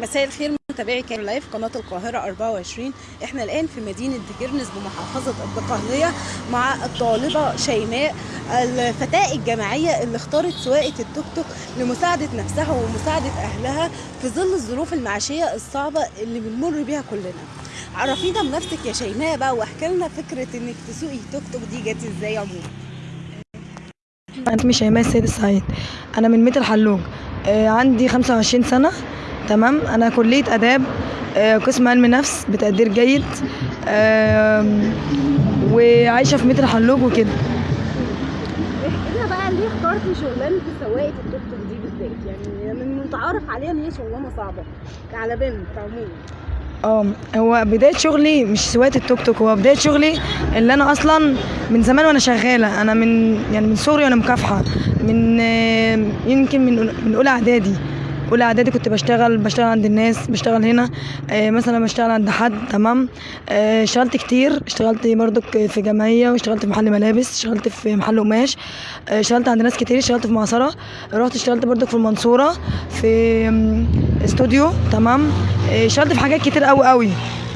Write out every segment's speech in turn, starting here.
مساء الخير متابعي كان live قناة القاهرة 24 إحنا الآن في مدينة دكرنس بمحافظة الدقهلية مع الطالبة شيماء الفتاة الجامعية اللي اختارت سواقة التوك توك لمساعدة نفسها ومساعدة أهلها في ظل الظروف المعيشية الصعبة اللي بنمر بيها كلنا. عرفينا بنفسك يا شيماء بقى واحكي لنا فكرة إنك تسوقي توك توك دي جت إزاي عموما أنا اسمي شيماء السيد السعيد. أنا من ميت الحلوج آه، عندي 25 سنة. تمام. أنا كلية آداب آه، قسم علم نفس بتقدير جيد آم، وعايشة في ميت الحلوج وكده. احكي لنا بقى؟ ليه اخترتي شغلانة سواقة التوك توك دي بالذات؟ يعني من المتعارف عليها إن هي شغلانة صعبة على بنت عموما آه هو بداية شغلي مش سواقة التوك توك هو بداية شغلي اللي أنا أصلا من زمان وأنا شغالة. أنا من يعني من صغري وأنا مكافحة من آه، يمكن من من أولى إعدادي. أولى إعدادي كنت بشتغل بشتغل عند الناس بشتغل هنا. آه، مثلا بشتغل عند حد تمام؟ آه، اشتغلت كتير. اشتغلت برضك في جمعية واشتغلت في محل ملابس اشتغلت في محل قماش. آه، اشتغلت عند ناس كتير اشتغلت في معصرة رحت اشتغلت برضك في المنصورة في استوديو تمام؟ اشتغلت في حاجات كتير قوي قوي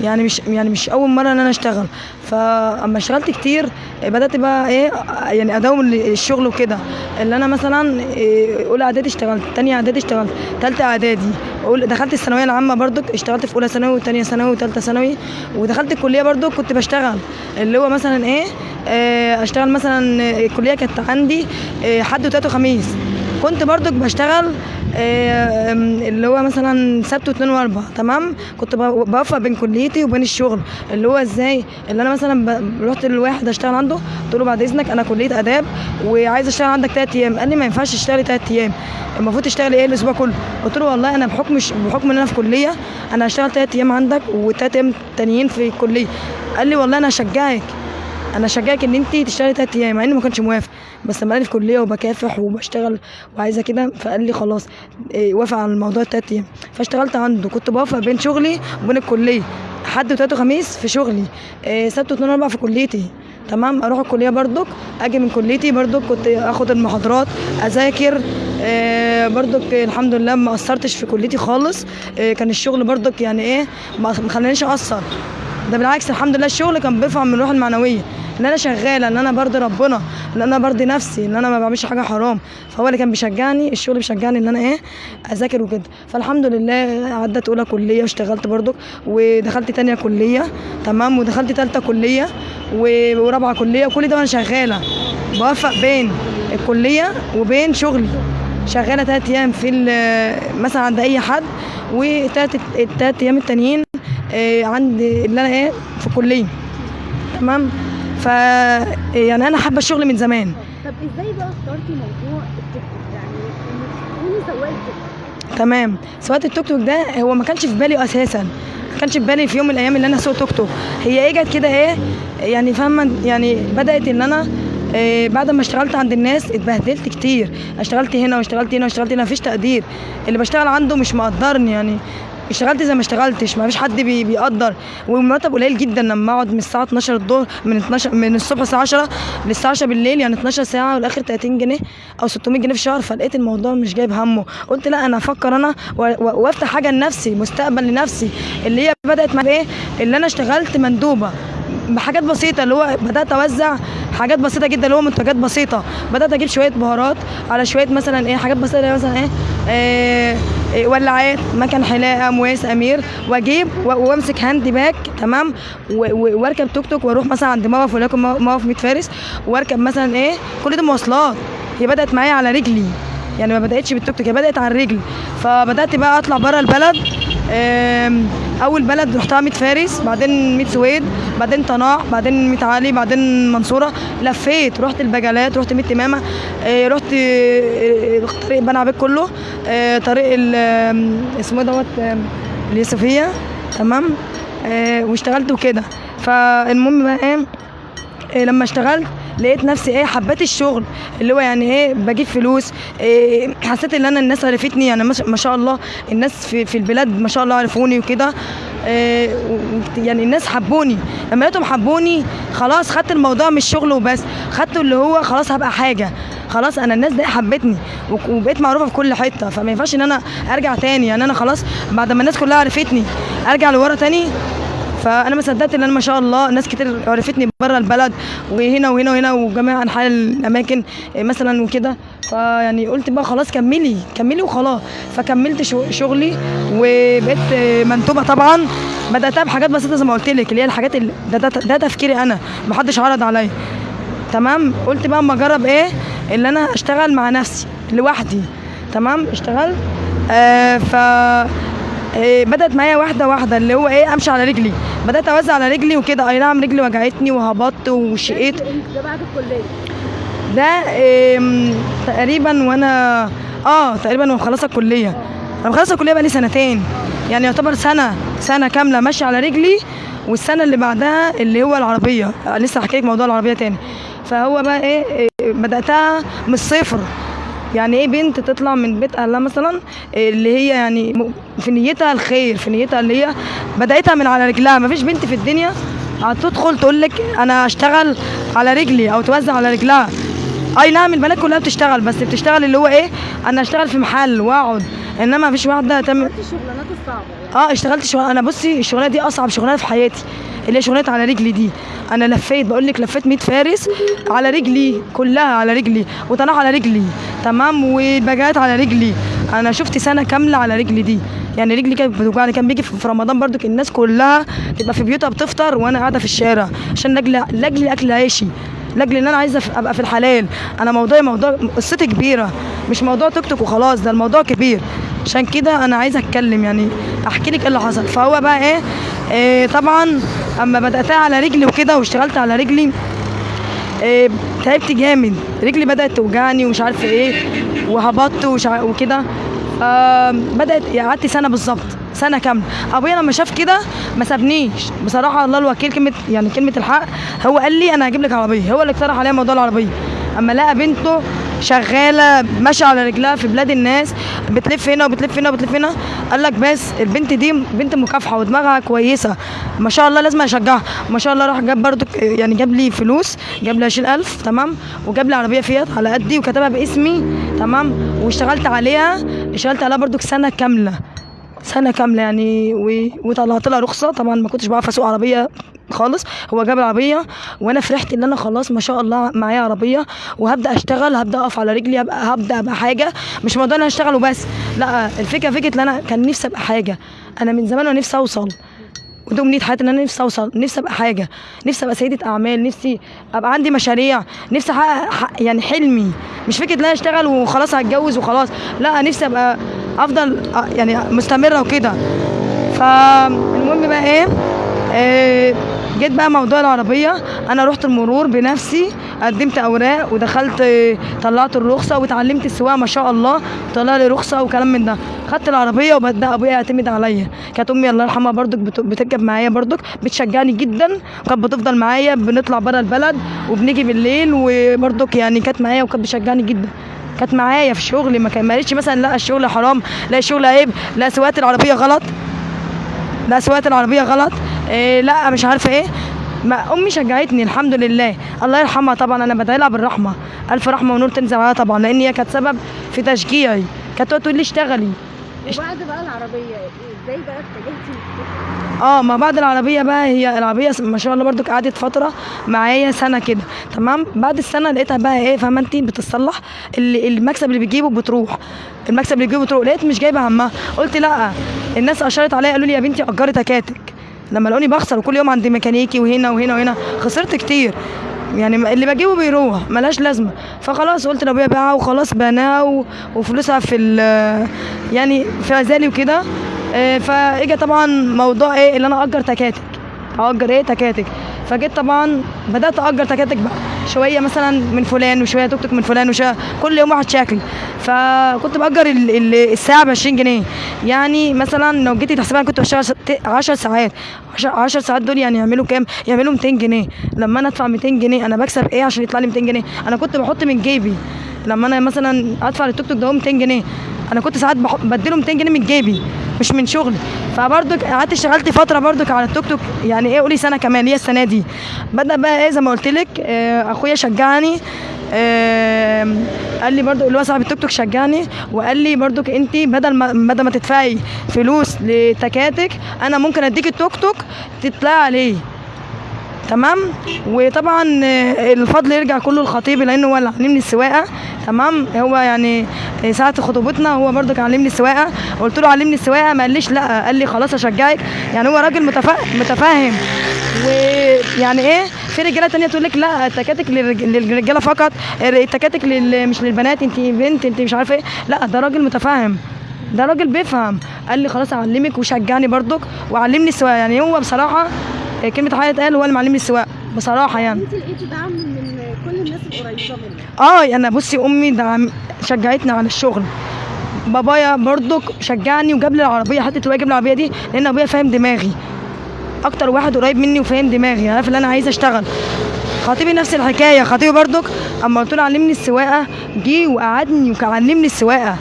يعني مش يعني مش أول مرة إن أنا أشتغل. فأما اشتغلت كتير بدأت بقى إيه يعني أداوم الشغل وكده. اللي أنا مثلا آه، أولى إعدادي اشتغلت تانية إعدادي اشتغلت تالتة إعدادي. دخلت الثانوية العامة برضك اشتغلت في أولى ثانوي وثانيه ثانوي وثالثه ثانوي. ودخلت الكلية برضك كنت بشتغل. اللي هو مثلا إيه آه، أشتغل مثلا آه، الكلية كانت عندي حد وتلات وخميس. كنت برضك بشتغل آه، اللي هو مثلا سبت واثنين واربع تمام؟ كنت بوفق بين كليتي وبين الشغل اللي هو إزاي؟ اللي أنا مثلا رحت لواحد أشتغل عنده قلت له بعد إذنك أنا كلية آداب وعايز أشتغل عندك ثلاث أيام قال لي ما ينفعش تشتغلي ثلاث أيام المفروض تشتغلي إيه الأسبوع كله؟ قلت له والله أنا بحكم بحكم إن أنا في كلية أنا هشتغل ثلاث أيام عندك وثلاث أيام تانيين في الكلية قال لي والله أنا هشجعك أنا اشجعك إن انت تشتغلي تلات أيام مع إني ما كنتش موافق. بس لما لقاني في كلية وبكافح وبشتغل وعايزة كده فقال لي خلاص إيه، وافق على الموضوع التلات أيام. فاشتغلت عنده. كنت بوافق بين شغلي وبين الكلية. حد وتلات وخميس في شغلي. إيه، سبت واثنين واربع في كليتي. تمام؟ أروح الكلية برضك. أجي من كليتي برضك. كنت آخد المحاضرات أذاكر. آه برضك الحمد لله ما قصرتش في كليتي خالص. آه كان الشغل برضك يعني إيه ما خلانيش أقصر. ده بالعكس الحمد لله الشغل كان بيرفع من الروح المعنوية إن أنا شغالة إن أنا برضي ربنا إن أنا برضي نفسي إن أنا ما بعملش حاجة حرام. فهو اللي كان بيشجعني الشغل بيشجعني إن أنا إيه أذاكر وكده. فالحمد لله عدت أولى كلية واشتغلت برضك ودخلت تانية كلية تمام؟ ودخلت تالتة كلية ورابعة كلية وكل ده وأنا شغالة. بوفق بين الكلية وبين شغلي. شغالة تلات أيام في مثلا عند أي حد وتلات التلات أيام التانيين آه، عند اللي أنا إيه في الكليه تمام؟ ف يعني أنا حابة الشغل من زمان. طب إزاي بقى اخترتي موضوع التيك توك؟ يعني إنك تكوني تمام. سواقة التوك توك ده هو ما كانش في بالي أساسا. ما كانش في بالي في يوم من الأيام اللي أنا اسوق توك توك. هي إيه جت كده إيه يعني فاهمة؟ يعني بدأت إن أنا إيه بعد ما اشتغلت عند الناس اتبهدلت كتير. اشتغلت هنا واشتغلت هنا واشتغلت هنا مفيش تقدير. اللي بشتغل عنده مش مقدرني يعني. اشتغلت زي ما اشتغلتش ما فيش حد بي بيقدر. والمرتب قليل جدا لما أقعد من الساعة 12 الظهر من 12 من الصبح الساعة 10 للساعة 10 بالليل يعني 12 ساعة والآخر 30 جنيه أو 600 جنيه في الشهر. فلقيت الموضوع مش جايب همه. قلت لا أنا أفكر أنا وأفتح حاجة لنفسي مستقبل لنفسي اللي هي بدأت مع إيه؟ اللي أنا اشتغلت مندوبة. بحاجات بسيطة اللي هو بدأت أوزع حاجات بسيطة جدا اللي هو منتجات بسيطة. بدأت أجيب شوية بهارات على شوية مثلا إيه حاجات بسيطة مثلا إيه, إيه, إيه ولاعات مكن حلاقة مواس أمير. وأجيب وأمسك hand bag تمام؟ وأركب توك توك وأروح مثلا عند موقف مو- موقف 100 فارس. وأركب مثلا إيه كل ده مواصلات. هي بدأت معايا على رجلي. يعني ما بدأتش بالتوك توك هي بدأت على الرجل. فبدأت بقى أطلع بره البلد. آم، أول بلد رحتها 100 فارس بعدين 100 سويد بعدين طناع بعدين 100 علي بعدين منصورة. لفيت رحت البجلات رحت 100 إمامة آه، رحت آه، طريق بني عبيد كله آه، طريق اسمه إيه دوت اليوسفيه تمام؟ واشتغلت وكده. فالمهم بقى إيه لما اشتغلت لقيت نفسي إيه حبيت الشغل اللي هو يعني إيه بجيب فلوس. إيه حسيت إن أنا الناس عرفتني يعني ما- شاء الله الناس في, في البلاد ما شاء الله عرفوني وكده. إيه يعني الناس حبوني. لما لقيتهم حبوني خلاص خدت الموضوع مش شغل وبس. خدته اللي هو خلاص هبقى حاجة. خلاص أنا الناس دي حبتني وبقيت معروفة في كل حتة. فما ينفعش إن أنا أرجع تاني. يعني أنا خلاص بعد ما الناس كلها عرفتني أرجع لورا تاني. فأنا ما صدقت إن أنا ما شاء الله ناس كتير عرفتني بره البلد. وهنا وهنا وهنا وجميع أنحاء الأماكن إيه مثلا وكده. فيعني قلت بقى خلاص كملي كملي وخلاص. فكملت شغلي وبقيت إيه، منتوبة طبعا. بدأتها بحاجات بسيطة زي ما قلت لك اللي هي الحاجات اللي ده, ده, ده تفكيري أنا. ما حدش عرض عليا. تمام؟ قلت بقى أما أجرب إيه؟ اللي أنا أشتغل مع نفسي لوحدي. تمام؟ اشتغلت آه ف إيه بدأت معايا واحدة واحدة اللي هو إيه أمشي على رجلي. بدأت أوزع على رجلي وكده. أي نعم رجلي وجعتني وهبطت وشقيت. ده بعد الكليه ده إيه تقريبا وأنا آه تقريبا وأنا مخلصه الكلية. أنا مخلصه الكلية بقالي سنتين. يعني يعتبر سنة سنة كاملة ماشية على رجلي والسنة اللي بعدها اللي هو العربية. لسه هحكي لك موضوع العربية تاني. فهو بقى إيه إيه، بدأتها من الصفر. يعني إيه بنت تطلع من بيت اهلها مثلا اللي هي يعني في نيتها الخير في نيتها اللي هي بدايتها من على رجلها. مفيش بنت في الدنيا هتدخل تقول لك أنا اشتغل على رجلي أو توزع على رجلها. أي نعم البنات كلها بتشتغل بس بتشتغل اللي هو إيه؟ أنا اشتغل في محل وأقعد. إنما مفيش واحدة تعمل الشغلانات الصعبه آه اشتغلت شغل أنا بصي الشغلانة دي اصعب شغلانة في حياتي اللي هي شغلانة على رجلي دي. أنا لفيت بقول لك لفيت 100 فارس على رجلي كلها على رجلي وطناح على رجلي تمام؟ والباجات على رجلي. أنا شفت سنة كاملة على رجلي دي. يعني رجلي كانت بتوجعني كان بيجي في رمضان برضو الناس كلها تبقى في بيوتها بتفطر وأنا قاعدة في الشارع عشان لاجل لاجل اكل عيشي لاجل ان أنا عايزة ابقى في الحلال. أنا موضوعي موضوع قصتي كبيرة مش موضوع توك توك وخلاص ده الموضوع كبير. عشان كده أنا عايزة أتكلم يعني أحكي لك إيه اللي حصل. فهو بقى إيه, إيه طبعا أما بدأتها على رجلي وكده واشتغلت على رجلي إيه تعبت جامد. رجلي بدأت توجعني ومش عارفه إيه وهبطت وش وكده. فبدات يعني قعدت سنة بالظبط سنة كاملة. أبويا لما شاف كده ما سابنيش. بصراحة الله الوكيل كلمة يعني كلمة الحق. هو قال لي أنا هجيب لك عربية. هو اللي اقترح عليا موضوع العربية. أما لقى بنته شغالة ماشية على رجلها في بلاد الناس بتلف هنا وبتلف هنا وبتلف هنا. قال لك بس البنت دي بنت مكافحة ودماغها كويسة. ما شاء الله لازم أشجعها. ما شاء الله راح جاب برضو يعني جاب لي فلوس جاب لي 20000 تمام؟ وجاب لي عربية فيات على قدي وكتبها باسمي تمام؟ واشتغلت عليها اشتغلت عليها برضو سنة كاملة. سنة كاملة يعني. وطلعت لها رخصة. طبعا ما كنتش بعرف أسوق عربية خالص. هو جاب العربية وأنا فرحت إن أنا خلاص ما شاء الله معايا عربية وهبدأ أشتغل هبدأ أقف على رجلي هبدأ أبقى حاجة. مش موضوع إن أنا أشتغل وبس لا الفكرة فكرة إن أنا كان نفسي أبقى حاجة. أنا من زمان وأنا نفسي أوصل. ودي امنيه حياتي إن أنا نفسي أوصل نفسي أبقى حاجة نفسي أبقى سيدة أعمال نفسي أبقى عندي مشاريع نفسي أحقق حق- يعني حلمي. مش فكرة إن أنا أشتغل وخلاص هتجوز وخلاص لا نفسي أبقى أفضل أ- يعني مستمرة وكده. فالمهم بقى إيه؟ آه، جيت بقى موضوع العربية. أنا رحت المرور بنفسي قدمت أوراق ودخلت طلعت الرخصة واتعلمت السواقة ما شاء الله. طلع لي رخصة وكلام من ده. خدت العربية وبدأ أبويا يعتمد عليا. كانت أمي الله يرحمها برضك بت- بتركب معايا برضك بتشجعني جدا. كانت بتفضل معايا بنطلع بره البلد وبنيجي بالليل وبرضك يعني كانت معايا وكانت بتشجعني جدا. كانت معايا في شغلي ما قالتش مثلا لا الشغل حرام لا الشغل عيب لا سواقة العربية غلط لا سواقة العربية غلط. إيه لا مش عارفة إيه. ما أمي شجعتني الحمد لله. الله يرحمها طبعا أنا بدعي لها بالرحمة. ألف رحمة ونور تنزل عليها طبعا لأن هي كانت سبب في تشجيعي. كانت تقول لي اشتغلي. وبعد بقى العربية إزاي بقى اتجهتي؟ آه ما بعد العربية بقى هي العربية ما شاء الله برضو قعدت فترة معايا سنة كده. تمام؟ بعد السنة لقيتها بقى إيه فاهمة انت بتصلح. اللي المكسب اللي بيجيبه بتروح. المكسب اللي بيجيبه بتروح. لقيت مش جايبة همها. قلت لأ الناس اشارت عليا قالوا لي يا بنتي أجري تكاتك. لما لقوني بخسر وكل يوم عند ميكانيكي وهنا وهنا وهنا خسرت كتير. يعني اللي بجيبه بيروح ملهاش لازمة. فخلاص قلت لابويا بيعها وخلاص بناها و- وفلوسها في يعني في غزالي وكده. آه، فاجى طبعا موضوع إيه اللي أنا أجر تكاتك. اجر إيه تكاتك؟ فجيت طبعا بدأت اجر تكاتك بقى. شوية مثلا من فلان وشوية توك توك من فلان وشوية كل يوم واحد شكل فكنت بأجر ال- ال- الساعة ب 20 جنيه. يعني مثلا لو جيتي تحسبها كنت بشتغل 10 ساعات. 10 ساعات دول يعني يعملوا كام؟ يعملوا 200 جنيه. لما أنا أدفع 200 جنيه أنا بكسب إيه عشان يطلع لي 200 جنيه؟ أنا كنت بحط من جيبي. لما أنا مثلا أدفع للتوك توك ده 200 جنيه أنا كنت ساعات بديله 200 جنيه من جيبي مش من شغلي فبرضك قعدت اشتغلت فترة برضك على التوك توك. يعني إيه قولي سنة كمان هي السنة دي. بدأ بقى إيه زي ما قلت لك آه، اخويا شجعني آه، قال لي برضو اللي هو صاحب التوك توك شجعني وقال لي برضك انت بدل ما بدل ما تدفعي فلوس لتكاتك أنا ممكن اديك التوك توك تطلعي عليه تمام؟ وطبعا آه، الفضل يرجع كله للخطيب لأنه هو اللي علمني السواقة تمام؟ هو يعني آه، ساعه خطوبتنا هو برضك علمني السواقة. قلت له علمني السواقة ما قاليش لأ قال لي خلاص أشجعك. يعني هو راجل متفا- متفاهم ويعني إيه في رجالة تانية تقول لك لأ التكاتك للرج- للرجالة فقط التكاتك لل- مش للبنات أنت بنت أنت مش عارفة إيه. لأ ده راجل متفاهم ده راجل بيفهم. قال لي خلاص أعلمك وشجعني برضك وعلمني السواقة. يعني هو بصراحة كلمة حاجة اتقال هو اللي معلمني السواقة بصراحة يعني. انت لقيتي دعم من كل الناس القريبة منك آه أنا بصي أمي دعم شجعتني على الشغل. بابايا برضك شجعني وجاب لي العربية جاب لي العربية دي لأن أبويا فاهم دماغي. أكتر واحد قريب مني وفاهم دماغي عارف اللي أنا عايزه أشتغل. خطيبي نفس الحكاية خطيبي برضك أما قلت له علمني السواقة جه وقعدني وعلمني السواقة.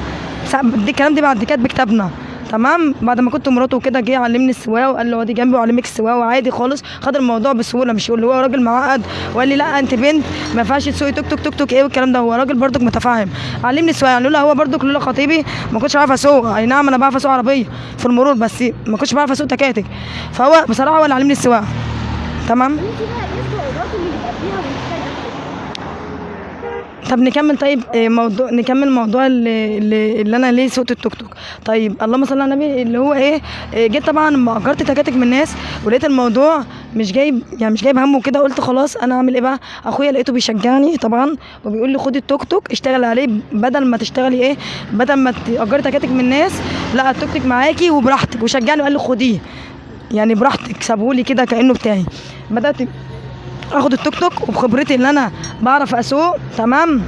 الكلام دي بعد كاتب كتابنا. تمام؟ بعد ما كنت مراته وكده جه علمني السواقة وقال لي اقعدي جنبي وعلمك السواقة وعادي خالص. خد الموضوع بسهولة مش اللي هو راجل معقد؟ وقال لي لا انت بنت ما ينفعش تسوقي توك توك توك توك إيه والكلام ده؟ هو راجل برضك متفاهم علمني السواقة لولا هو برضك لولا خطيبي ما كنتش عارف اسوق. اي نعم أنا بعرف اسوق عربية في المرور بس ما كنتش بعرف اسوق تكاتك. فهو بصراحة هو اللي علمني السواقة. تمام انت بقى إيه الصعوبات اللي بيبقى فيها وانت طب نكمل طيب إيه موضوع نكمل موضوع اللي, اللي, أنا ليه سوقت التوك توك. طيب اللهم صل على النبي اللي هو إيه إيه، جيت طبعا لما أجرت تكاتك من الناس ولقيت الموضوع مش جايب يعني مش جايب همه كده قلت خلاص أنا اعمل إيه بقى؟ أخويا لقيته بيشجعني طبعا وبيقول لي خدي التوك توك اشتغل عليه بدل ما تشتغلي إيه بدل ما تاجري تكاتك من الناس لا التوك توك معاكي وبراحتك وشجعني وقال لي خديه. يعني براحتك سابهولي كده كأنه بتاعي. بدأت أخد التوك توك وبخبرتي اللي أنا بعرف أسوق تمام؟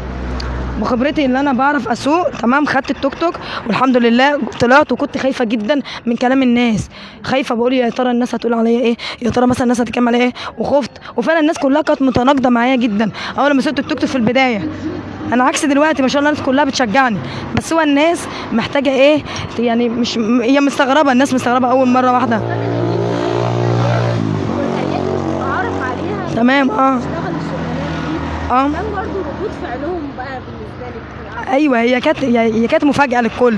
بخبرتي اللي أنا بعرف أسوق تمام؟ خدت التوك توك والحمد لله طلعت وكنت خايفة جدا من كلام الناس. خايفة بقول يا ترى الناس هتقول عليا إيه؟ يا ترى مثلا الناس هتتكلم عليا إيه؟ وخفت. وفعلا الناس كلها كانت متناقضة معايا جدا. أول ما سوقت التوك توك في البداية. أنا عكس دلوقتي ما شاء الله الناس كلها بتشجعني. بس هو الناس محتاجة إيه؟ يعني مش هي مستغربة الناس مستغربة أول مرة واحدة. تمام؟ آه. آه. كان برضه ردود فعلهم بقى بالنسبة لك أيوه هي كانت هي كانت مفاجأة للكل.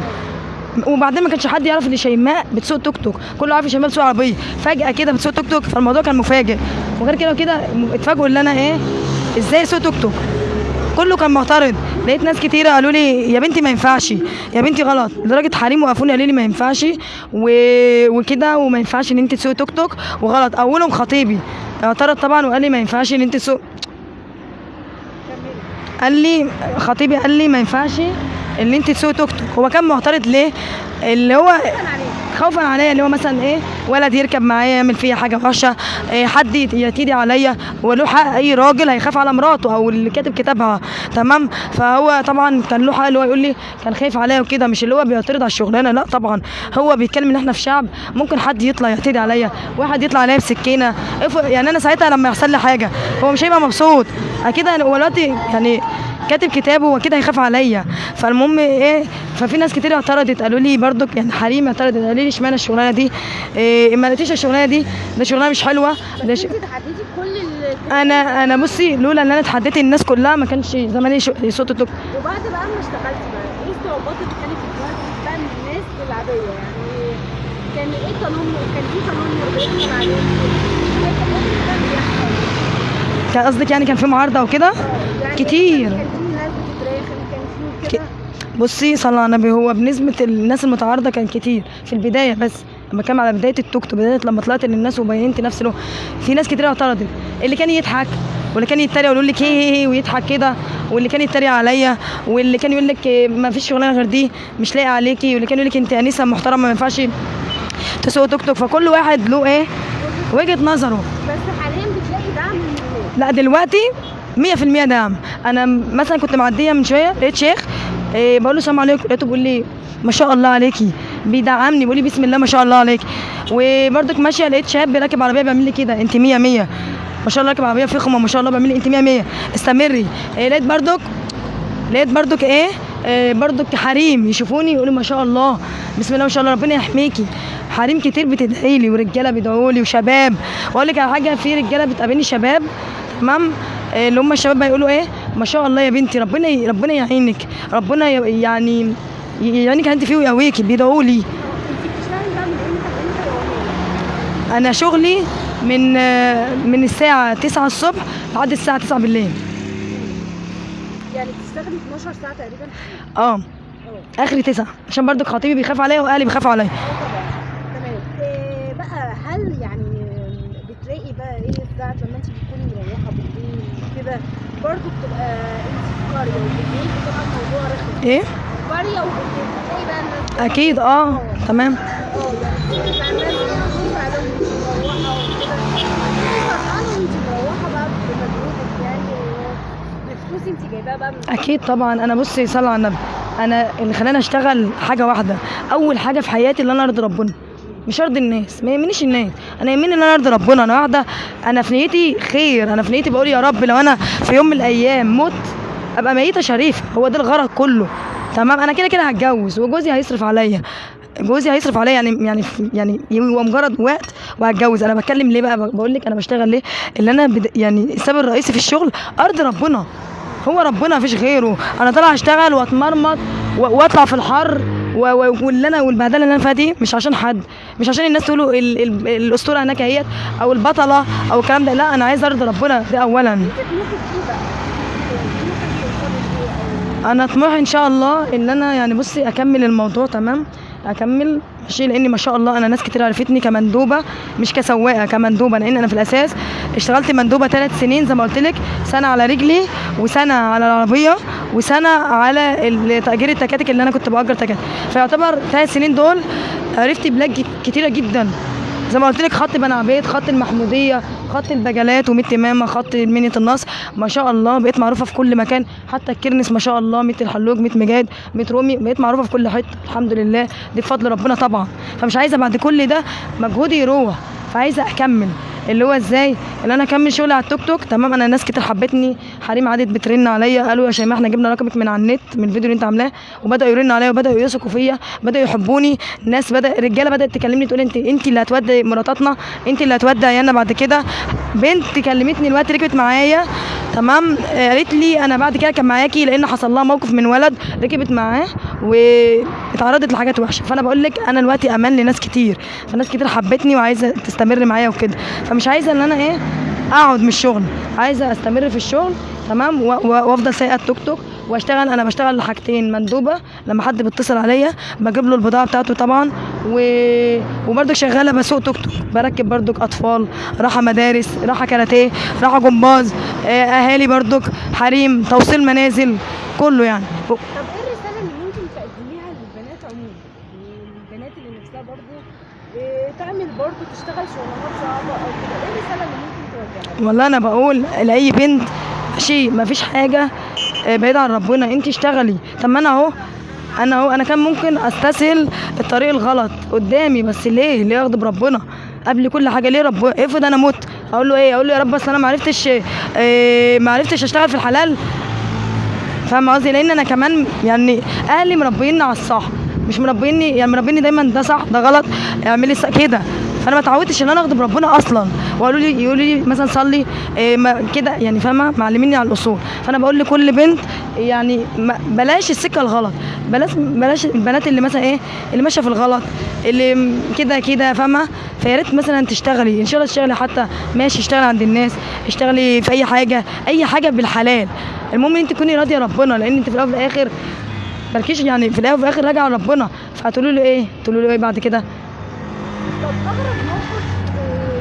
وبعدين ما كانش حد يعرف إن شيماء بتسوق توك توك. كله عارف شيماء بتسوق عربية. فجأة كده بتسوق توك توك فالموضوع كان مفاجئ. وغير كده وكده اتفاجئوا إن أنا إيه إزاي اسوق توك توك. كله كان معترض. لقيت ناس كتيرة قالوا لي يا بنتي ما ينفعش. يا بنتي غلط. لدرجة حريم وقفوني قالوا لي ما ينفعش. و... وكده وما ينفعش إن أنت تسوقي توك توك. وغلط. أولهم خطيبي. اعترض طبعا وقال لي ما ينفعش إن أنت تسوق قال لي خطيبي قال لي ما ينفعش ان انت تسوقي توك توك. هو كان معترض ليه؟ اللي هو خوفا عليا اللي هو مثلا إيه ولد يركب معايا يعمل فيا حاجة وحشة إيه حد يتيدي عليا وله حق أي راجل هيخاف على مراته أو اللي كاتب كتابها. تمام؟ فهو طبعا كان له حق اللي هو يقول لي كان خايف عليا وكده. مش اللي هو بيعترض على الشغلانة لا طبعا. هو بيتكلم إن إحنا في شعب ممكن حد يطلع يعتدي عليا واحد يطلع عليا بسكينه يعني أنا ساعتها لما يحصل لي حاجة هو مش هيبقى مبسوط. أكيد هو دلوقتي يعني كاتب كتابه وأكيد هيخاف عليا. فالمهم إيه ففي ناس كتير اعترضت قالوا لي برضك يعني حريم اعترضت قالوا لي اشمعنى الشغلانة دي؟ إيه ما لقيتيش الشغلانة دي ده شغلانة مش حلوة. ده ش... كل. أنا أنا بصي لولا إن أنا اتحديت الناس كلها ما كانش زماني صوت التوك وبعد بقى ما اشتغلتي بقى إيه الصعوبات اللي كانت من الناس العادية؟ يعني كان إيه تنمر؟ كان في تنمر بيحصل إيه كان قصدك يعني كان في معارضة وكده؟ كتير. بصي صلى على النبي هو بنسبة الناس المتعارضة كان كتير في البداية بس لما كان على بداية التوك توك بداية لما طلعت للناس وبينت نفسي له في ناس كتير اعترضت. اللي كان يضحك واللي كان يتريق ويقول لك هي ويضحك كده واللي كان يتريق عليا واللي كان يقول لك ما فيش شغلانة غير دي مش لاقي عليكي واللي كان يقول لك أنت انسه محترمة ما ينفعش تسوق توك توك. فكل واحد له إيه؟ وجهة نظره. بس حاليا بتلاقي دعم من الناس لا دلوقتي 100% دعم. أنا مثلا كنت معدية من شوية لقيت شيخ إيه بقول له السلام عليكم. لقيته بيقول لي ما شاء الله عليكي. بيدعمني بيقول لي بسم الله ما شاء الله عليك. وبرضك ماشية لقيت شاب راكب عربية بيعمل لي كده أنت 100 100 ما شاء الله راكب عربية فخمة ما شاء الله بيعمل لي أنت 100 100 استمري. إيه لقيت برضك لقيت برضك إيه؟ آه برضك حريم يشوفوني يقولوا ما شاء الله. بسم الله ما شاء الله ربنا يحميكي. حريم كتير بتدعي لي ورجالة بيدعوا لي وشباب. واقول لك على حاجة في رجالة بتقابلني شباب تمام؟ آه، اللي هم الشباب بيقولوا إيه؟ ما شاء الله يا بنتي ربنا ي- ربنا يعينك. ربنا ي- يعني يعينك انت فيه ويقويكي بيدعوا لي؟ أنا شغلي من آه، من الساعة 9 الصبح لحد الساعة 9 بالليل. يعني بتشتغلي 12 ساعة تقريبا؟ آه. اخري 9 عشان برضك خطيبي بيخاف عليا وأهلي بيخافوا عليا. طبعا. تمام. بقى هل يعني بتلاقي بقى إيه ساعة لما انت بتكوني مروحة بالليل كده برضه بتبقى انت في قرية وبالليل بتبقى الموضوع رخم. إيه؟ قرية وبالليل. بتلاقي بقى الناس أكيد آه تمام. أه يعني بتبقى الناس مروحة وكده. مروحة بقى بمجهودك يعني بفلوس انت جايباها بقى أكيد طبعا. أنا بصي صلى على النبي. أنا اللي خلاني أشتغل حاجة واحدة. أول حاجة في حياتي اللي أنا أرضي ربنا. مش ارضي الناس ما يهمنيش الناس. أنا يهمني إن أنا أرضي ربنا أنا واحدة أنا في نيتي خير أنا في نيتي بقول يا رب لو أنا في يوم من الأيام مت أبقى ميتة شريفة. هو ده الغرض كله. تمام؟ أنا كده كده هتجوز وجوزي هيصرف عليا. جوزي هيصرف عليا يعني يعني يعني هو مجرد وقت وهتجوز. أنا بتكلم ليه بقى؟ بقول لك أنا بشتغل ليه؟ اللي أنا بد... يعني السبب الرئيسي في الشغل ارض ربنا. هو ربنا مفيش غيره. أنا طالع اشتغل وأتمرمط وأطلع في الحر واللي أنا والبهدله اللي أنا فيها دي مش عشان حد مش عشان الناس تقولوا ال- ال- الأسطورة هناك اهيت أو البطلة أو الكلام ده لا أنا عايز أرضي ربنا ده اولا. أنا طموحي إن شاء الله إن أنا يعني بصي أكمل الموضوع تمام أكمل ماشي لأني ما شاء الله أنا ناس كتير عرفتني كمندوبة مش كسواقة كمندوبة لأن أنا في الأساس اشتغلت مندوبة ثلاث سنين زي ما قلت لك سنة على رجلي وسنة على العربية وسنة على تأجير التكاتك اللي أنا كنت بأجر تكاتك. فيعتبر ثلاث سنين دول عرفت بلاد كتيرة جدا. زي ما قلت لك خط بني عبيد خط المحمودية خط البجلات وميت تمامة خط منية النصر. ما شاء الله بقيت معروفة في كل مكان. حتى الكرنس ما شاء الله ميت الحلوج ميت مجاد ميت رومي بقيت معروفة في كل حتة. الحمد لله. دي بفضل ربنا طبعا. فمش عايزة بعد كل ده مجهودي يروح. فعايزة أكمل. اللي هو إزاي؟ اللي أنا أكمل شغلي على التوك توك. تمام أنا ناس كتير حبتني. حريم عادت بترن عليا. قالوا يا شيماء إحنا جبنا رقمك من على النت من الفيديو اللي أنت عاملاه. وبدأوا يرنوا عليا وبدأوا يثقوا فيا. بدأوا يحبوني. ناس بدأ رجالة بدأت تكلمني تقول أنت أنت اللي هتودي مراتاتنا. أنت اللي هتودي عيالنا بعد كده. بنت كلمتني الوقت ركبت معايا. تمام قالت لي أنا بعد كده كان معاكي لأن حصل لها موقف من ولد ركبت معاه. واتعرضت لحاجات وحشة. فأنا بقول لك أنا دلوقتي أمان لناس كتير. فناس كتير حبتني وعايزة تستمر معايا وكده. فمش عايزة إن أنا إيه أقعد من الشغل. عايزة أستمر في الشغل تمام؟ وأفضل سايقة التوك توك وأشتغل. أنا بشتغل لحاجتين مندوبة لما حد بيتصل عليا بجيب له البضاعة بتاعته طبعا و... وبرضك شغالة بسوق توك توك. بركب برضك أطفال راحة مدارس راحة كاراتيه راحة جمباز آه، أهالي برضك حريم توصيل منازل كله يعني إيه الرساله اللي ممكن تقدميها للبنات عموما يعني البنات اللي نفسها برضو إيه، تعمل برضو تشتغل اللي ممكن؟ والله أنا بقول لأي بنت شيء ما فيش حاجة آه، بعيد عن ربنا أنت اشتغلي. طب ما أنا أهو أنا أهو أنا كان ممكن أستسهل الطريق الغلط قدامي بس ليه؟ ليه أغضب ربنا؟ قبل كل حاجة ليه رب؟ افرض أنا مت أقول له إيه؟ أقول له يا رب أصل أنا ما عرفتش آه، ما عرفتش أشتغل في الحلال. فاهم قصدي؟ لأن أنا كمان يعني أهلي مربيني على الصح مش مربيني يعني مربيني دايما ده صح ده غلط اعملي كده. فانا ما اتعودتش ان أنا اغضب ربنا أصلا. وقالوا لي يقولوا لي مثلا صلي إيه كده يعني فاهمة؟ معلميني على الأصول. فأنا بقول لكل بنت يعني بلاش السكة الغلط. بلاش بلاش البنات اللي مثلا إيه اللي ماشية في الغلط اللي كده كده فاهمة؟ فيا ريت مثلا تشتغلي. إن شاء الله تشتغلي حتى ماشي اشتغلي عند الناس اشتغلي في أي حاجة أي حاجة بالحلال. المهم إن أنت تكوني راضية ربنا لأن أنت في الأول وفي الآخر مالكيش يعني في الأول وفي الآخر راجعة لربنا فهتقولوا له إيه؟ تقولوا له إيه بعد كده؟ أغرب موقف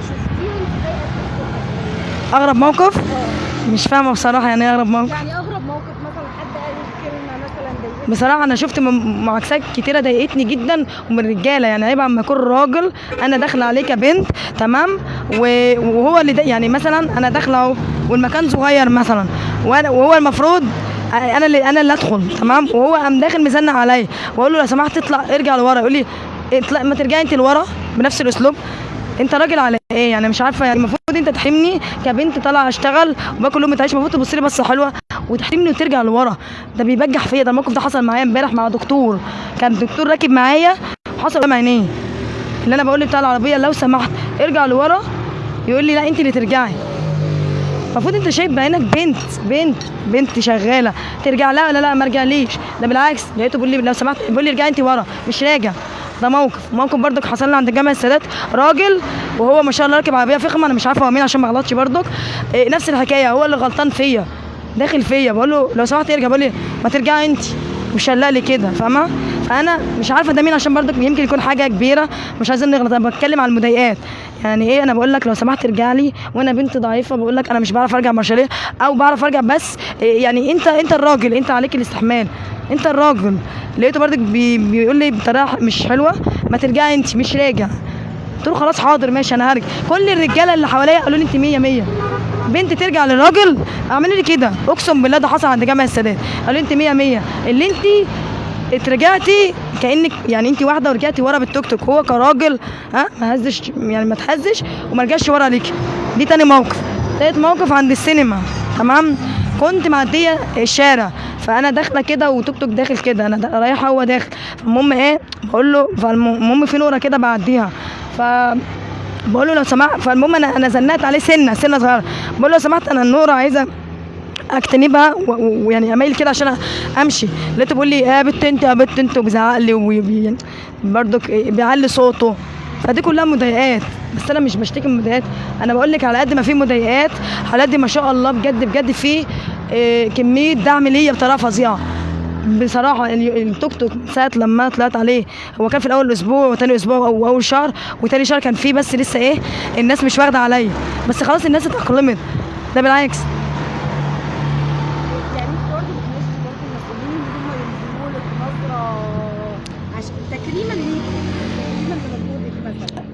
شفتيه وأنت أغرب موقف؟ آه مش فاهمة بصراحة يعني إيه أغرب موقف. يعني أغرب موقف مثلا حد قال كلمة مثلا ضايقتك؟ بصراحة أنا شفت معاكسات كتيرة ضايقتني جدا ومن رجاله يعني عيب اما يكون راجل أنا داخلة عليه كبنت تمام؟ وهو اللي يعني مثلا أنا داخلة أهو والمكان صغير مثلا وهو المفروض أنا اللي أنا اللي أدخل تمام؟ وهو قام داخل مزنق عليا وأقول له لو سمحت اطلع ارجع لورا يقول لي اطلع ما ترجعي أنت لورا؟ بنفس الأسلوب. أنت راجل على إيه؟ يعني مش عارفة يعني المفروض أنت تحرمني كبنت طالعة اشتغل وباكل لقمه عيش المفروض تبص لي بصة حلوة وتحرمني وترجع لورا. ده بيبجح فيا ده الموقف ده حصل معايا امبارح مع دكتور. كان دكتور راكب معايا حصل قدام عينيه. اللي أنا بقول بتاع العربية لو سمحت ارجع لورا يقول لي لا أنت اللي ترجعي. المفروض انت شايف بعينك بنت بنت بنت شغالة. ترجع لا لا لا؟ ما ارجعليش ده بالعكس لقيته بيقول لي لو سمحت بيقول لي ارجعي انت ورا. مش راجع. ده موقف. موقف برضك حصل لي عند جامع السادات. راجل وهو ما شاء الله راكب عربية فخمة أنا مش عارفة هو مين عشان ما اغلطش برضك. إيه نفس الحكاية. هو اللي غلطان فيا. داخل فيا. بقول له لو سمحت ارجع. بيقول لي ما ترجعي انت مش لي كده؟ فاهمة؟ فأنا مش عارفة ده مين عشان برضك يمكن يكون حاجة كبيرة. مش عايزين نغلط. أنا بتكلم على المضايقات. يعني إيه أنا بقول لك لو سمحت ارجع لي وأنا بنت ضعيفة بقول لك أنا مش بعرف أرجع مارشاليه أو بعرف أرجع بس يعني أنت أنت الراجل أنت عليك الاستحمال أنت الراجل. لقيته برضك بي بيقول لي بطريقة مش حلوة ما ترجعي أنت مش راجع. قلت له خلاص حاضر ماشي أنا هرجع. كل الرجالة اللي حواليا قالوا لي أنت 100 100 بنت ترجع للراجل؟ اعملي لي كده. أقسم بالله ده حصل عند جامع السادات. قالوا لي أنت 100 100 اللي أنت اترجعتي كانك يعني انت واحدة ورجعتي ورا بالتوك توك. هو كراجل ها ما هزش يعني ما تهزش وما رجعش ورا ليكي. دي تاني موقف. تالت موقف عند السينما. تمام؟ كنت معديه الشارع فأنا داخلة كده وتوك توك داخل كده. أنا رايحة هو داخل. فالمهم إيه؟ بقول له فالمهم في نورة كده بعديها. ف بقول له لو سمحت فالمهم أنا أنا زنقت عليه سنه سنة صغيرة. بقول له لو سمحت أنا النورة عايزه اجتنبها ويعني اميل كده عشان أمشي. لقيته بيقول لي يا بت انت يا بت انت وبيزعق لي وبي- برضك بيعلي صوته. فدي كلها مضايقات. بس أنا مش بشتكي من مضايقات. أنا بقول لك على قد ما في مضايقات على قد ما شاء الله بجد بجد في آه، كمية دعم ليا بطريقة فظيعة. بصراحة ال- التوك توك ساعة لما طلعت عليه هو كان في الأول أسبوع وتاني أسبوع أو أول شهر وتاني شهر كان فيه بس لسه إيه الناس مش واخدة عليا. بس خلاص الناس اتأقلمت. ده بالعكس يعني انت برضه بتمشي برضه المسؤولين ان هم ينزلوا لك نظره عشان تكريما ليك تكريما لمجهودك مثلا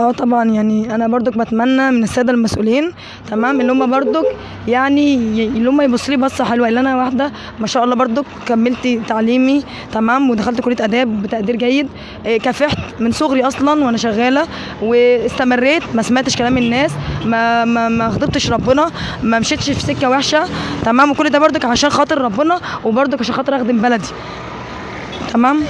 آه طبعا يعني أنا برضك بتمنى من السادة المسؤولين تمام اللي هم برضك يعني اللي هم يبصوا لي بصة حلوة اللي أنا واحدة ما شاء الله برضك كملت تعليمي تمام ودخلت كلية آداب بتقدير جيد إيه، كافحت من صغري أصلا وأنا شغالة واستمريت ما سمعتش كلام الناس ما ما ما غضبتش ربنا ما مشيتش في سكة وحشة تمام وكل ده برضك عشان خاطر ربنا وبرضك عشان خاطر أخدم بلدي تمام؟